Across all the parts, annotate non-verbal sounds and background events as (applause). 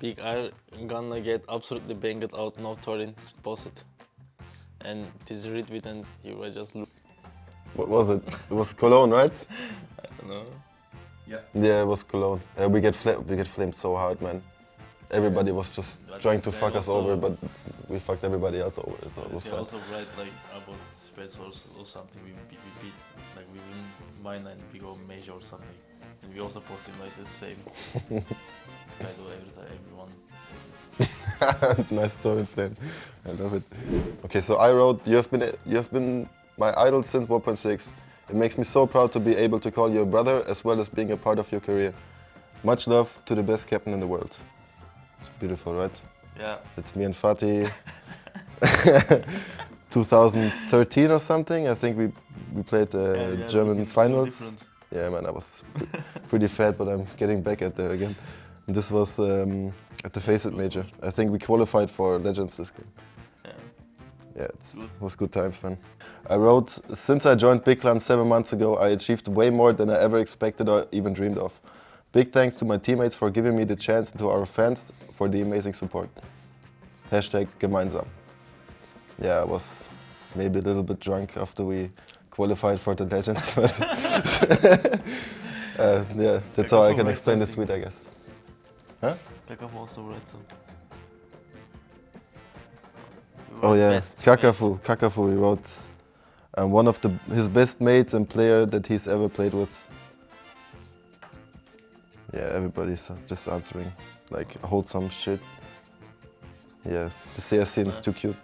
Big R gonna get absolutely banged out, no Torin posted. And this retweet and he was just look. What was it? It was Cologne, right? I don't know. Yeah, Yeah, it was Cologne. Yeah, we get fla- we get flamed so hard, man. Everybody was just But trying to fuck us over, but we fucked everybody else over. So it was They fun. also write like about space or, or something. We, we beat like we win mine and we go major or something. And we also posting like the same. (laughs) this guy do every time everyone. (laughs) nice story, flame. I love it. Okay, so I wrote, you have been you have been my idol since 1.6. It makes me so proud to be able to call you a brother as well as being a part of your career. Much love to the best captain in the world. It's beautiful, right? Yeah. It's me and Fatih. (laughs) 2013 or something. I think we we played the Yeah, yeah, German finals. Yeah, man, I was pretty fat, but I'm getting back at there again. This was um, at the FACEIT Major. I think we qualified for Legends this game. Yeah. Yeah, it's, it was good times, man. I wrote, since I joined Big Clan seven months ago, I achieved way more than I ever expected or even dreamed of. Big thanks to my teammates for giving me the chance and to our fans for the amazing support. Hashtag gemeinsam. Yeah, I was maybe a little bit drunk after we qualified for the Legends, (laughs) but (laughs) uh, yeah, that's how I can explain the sweet, I guess. Kakafu also some. Oh yeah, best teammates. Kakafu. Kakafu, he wrote um, one of the his best mates and player that he's ever played with. Yeah, everybody's just answering like hold some shit. Yeah, the CS scene is too cute.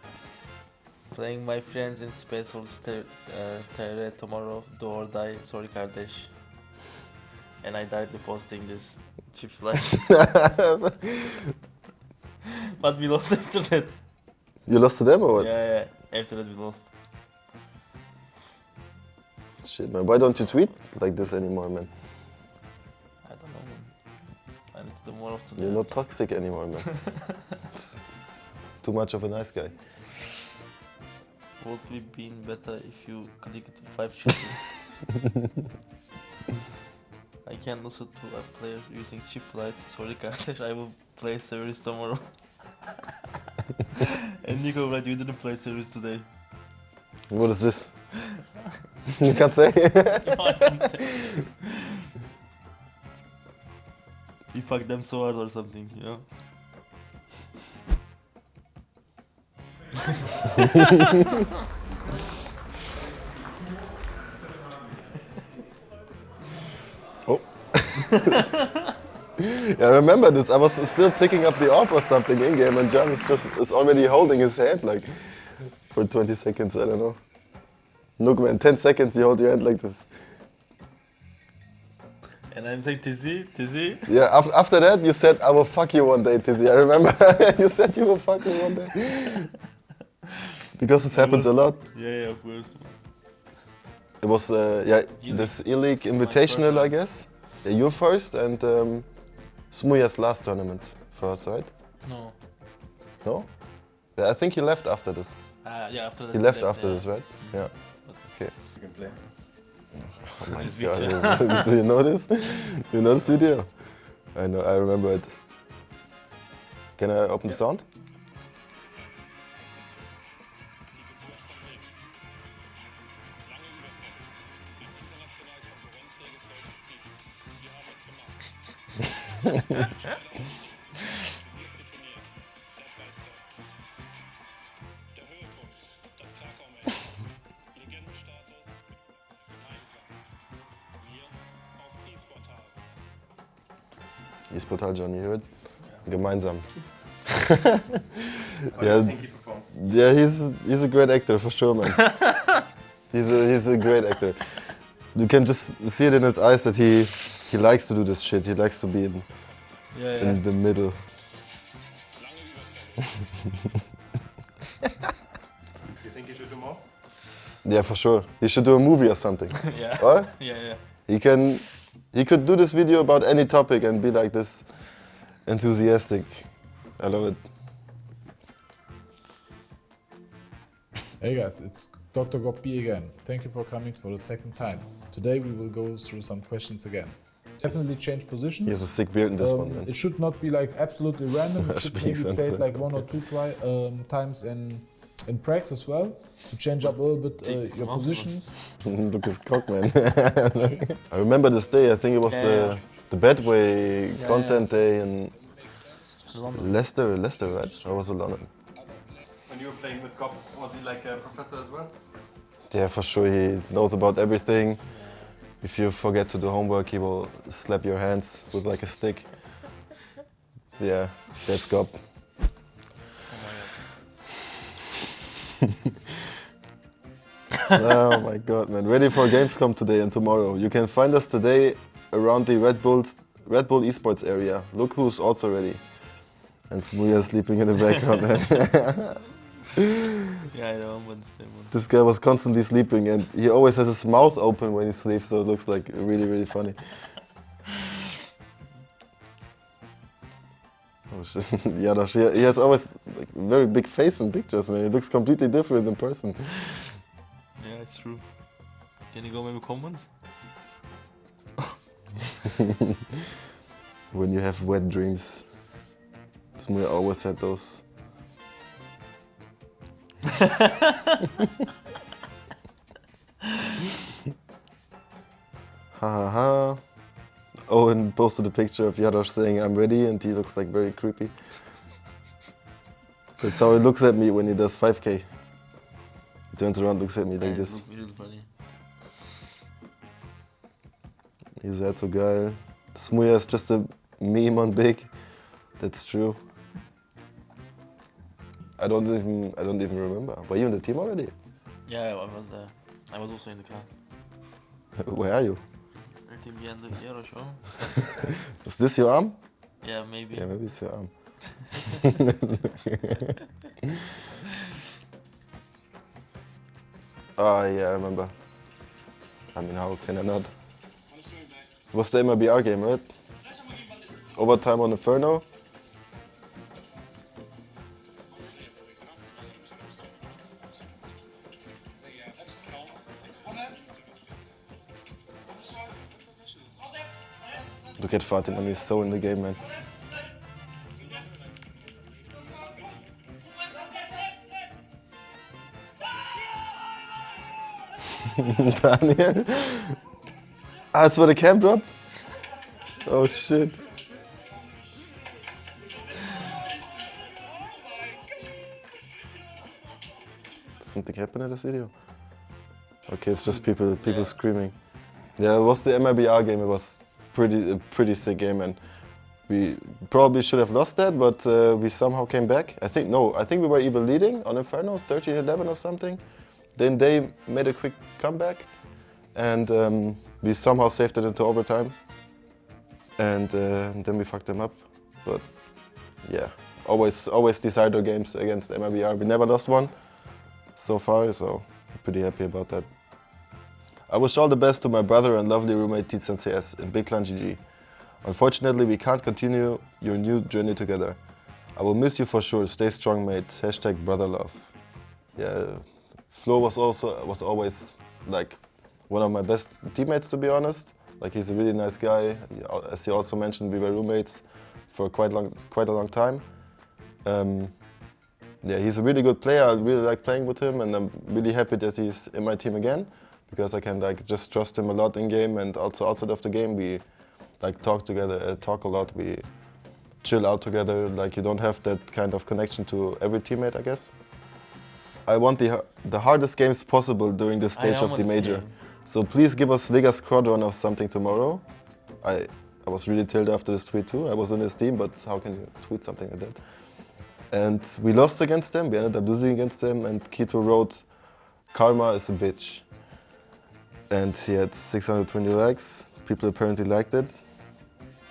Playing my friends in Space Force ter- uh, tomorrow, do or die, sorry kardeş. And I died posting this chip flight. (laughs) but we lost after that. you lost to them or what? Yeah, yeah, after that we lost. Shit, man. Why don't you tweet like this anymore, man? I don't know. man. I need to do more often. You're not toxic anymore, man. (laughs) Too much of a nice guy. Would we been better if you clicked five children? (laughs) I can listen to a player using chip flights. Sorry kardeş, (laughs) I will play service tomorrow. (laughs) and Nico, right, you didn't play service today. What is this? (laughs) you can't say. you fucked them so hard or something, you know? Yeah, I remember this. I was still picking up the orb or something in game, and John is just is already holding his hand like for 20 seconds. I don't know. Look, man, 10 seconds you hold your hand like this. And I'm saying, Tizzy, Tizzy. Yeah. Af- after that, you said, "I will fuck you one day, Tizzy." I remember (laughs) you said you will fuck me one day. because this happens a lot. Yeah, yeah, of course. It was uh, yeah this ELEAGUE Invitational, I guess. Yeah, you first and um, smooya's last tournament for us, right? No. No? Yeah, I think he left after this. Uh, yeah, after that. He left yeah. after this, right? Yeah. Okay. You can play. Oh my (laughs) This god, (laughs) do you know this? You know this video? I know, I remember it. Can I open the sound? (laughs) Esportal Johnny, heard? Gemeinsam. (laughs) Yeah. do you think he? Yeah, he's he's a great actor for sure, man. (laughs) he's a he's a great actor. You can just see it in his eyes that he he likes to do this shit. He likes to be in, Yeah, yeah. in the middle. (laughs) You think he should do more? Yeah, for sure. He should do a movie or something. (laughs) yeah. (laughs) or Yeah, yeah. he can he could do this video about any topic and be like this enthusiastic. I love it. Hey guys, it's Dr. Goppi again. Thank you for coming for the second time. Today we will go through some questions again. Definitely change positions. He has a sick beard in this Um, one, man. It should not be like absolutely random. (laughs) It should maybe Speaks played like one or two try, um, times in in practice as well to change up a little bit uh, your positions. (laughs) Look his cock, man. (laughs) I remember this day. I think it was Yeah, the yeah. the Bedway Yeah, content day in Leicester, Leicester, right? Or was it London? When you were playing with Gob, was he like a professor as well? Yeah, for sure. He knows about everything. If you forget to do homework, he will slap your hands with like a stick. Yeah, that's Gob. (laughs) oh my god, man. Ready for Gamescom today and tomorrow. You can find us today around the Red Bulls Red Bull Esports area. Look who's also ready. And smooya sleeping in the background. (laughs) Yeah, I know, but same one. this guy was constantly sleeping and he always has his mouth open when he sleeps, so it looks like really, really funny. Oh shit. (laughs) Jarosz, he he has always like very big face in pictures, man. He looks completely different in person. Yeah, it's true. Can you go maybe comments? (laughs) When you have wet dreams. smooya always had those. Ha ha ha. Owen oh, posted a picture of Jarosz saying I'm ready and he looks like very creepy. That's how he looks at me when he does 5k. He turns around, looks at me like this. look that funny. Ihr seid so geil. smooya is just a meme on big. That's true. I don't even I don't even remember. Were you in the team already? Yeah, I was there. I was also in the car. (laughs) Where are you? In behind the Aero show. (laughs) Is this your arm? Yeah, maybe. Yeah, maybe it's your arm. oh (laughs) yeah, I remember. I mean, how can I not? It was the MIBR game, right? Overtime on the Inferno. Look at Fatima, he's so in the game, man. (laughs) Daniel? That's where the cam dropped? Oh shit. Something happened in this video? Okay, it's just people people screaming. Yeah, it was the MIBR game. It was pretty pretty sick game, and we probably should have lost that, but uh, we somehow came back. I think no, I think we were even leading on Inferno, 13-11 or something. Then they made a quick comeback, and um, we somehow saved it into overtime. And uh, then we fucked them up. But yeah, always always decide our games against MIBR. We never lost one so far, so pretty happy about that. I wish all the best to my brother and lovely roommate S in Big Clan GG. Unfortunately, we can't continue your new journey together. I will miss you for sure. Stay strong, mate. Hashtag brother love. Yeah, Flo was also was always like one of my best teammates, to be honest. Like he's a really nice guy. As he also mentioned, we were roommates for quite long, quite a long time. Um, yeah, he's a really good player. I really like playing with him, and I'm really happy that he's in my team again because I can like just trust him a lot in game, and also outside of the game we like talk together, uh, talk a lot. We chill out together. Like you don't have that kind of connection to every teammate, I guess. I want the the hardest games possible during the stage of the major. So please give us Vega Squadron or something tomorrow. I I was really tilted after this tweet too. I was on his team, but how can you tweet something like that? And we lost against them. We ended up losing against them. And k1to wrote, "Karma is a bitch." And he had 620 likes. People apparently liked it.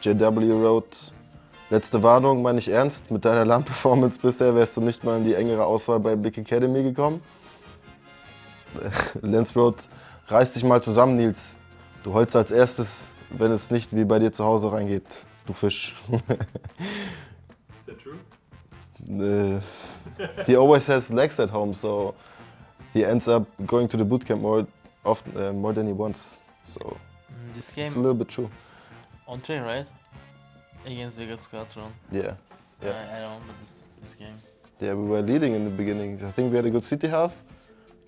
JW wrote, letzte Warnung, meine ich ernst, mit deiner LAN-Performance bisher wärst du nicht mal in die engere Auswahl bei Big Academy gekommen. (laughs) Lenz wrote, reiß dich mal zusammen, Nils. Du holst als erstes, wenn es nicht wie bei dir zu Hause reingeht, du Fisch. (laughs) Is that true? Uh, he always has legs at home, so he ends up going to the bootcamp more often, uh, more than he wants. So Mm, This it's a little bit true. On train, right? Against Vega Squadron. Yeah, yeah, I, I don't remember this this game. yeah. We were leading in the beginning. I think we had a good city half.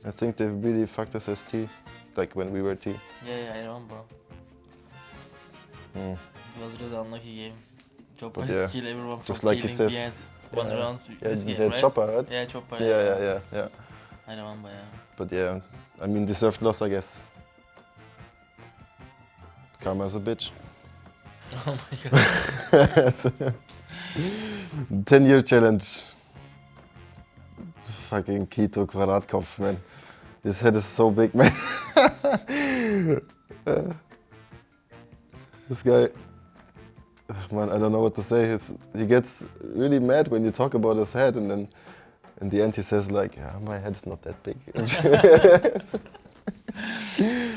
I think they really fucked us as T, like when we were T. Yeah, yeah, I remember. Mm. It was really unlucky game. Chopper But yeah, kill everyone from just like it killing says, behind one yeah, rounds Yeah, game, right? chopper, right? Yeah, chopper. Yeah, yeah, yeah, yeah. I remember, yeah. But yeah, I mean, deserved loss, I guess. Karma's a bitch. Oh my god. (laughs) 10 year challenge. Fucking Keto Quadratkopf, man. His head is so big, man. (laughs) this guy, man, I don't know what to say. His, he gets really mad when you talk about his head, and then in the end he says like, "Yeah, my head's not that big." (laughs) (laughs)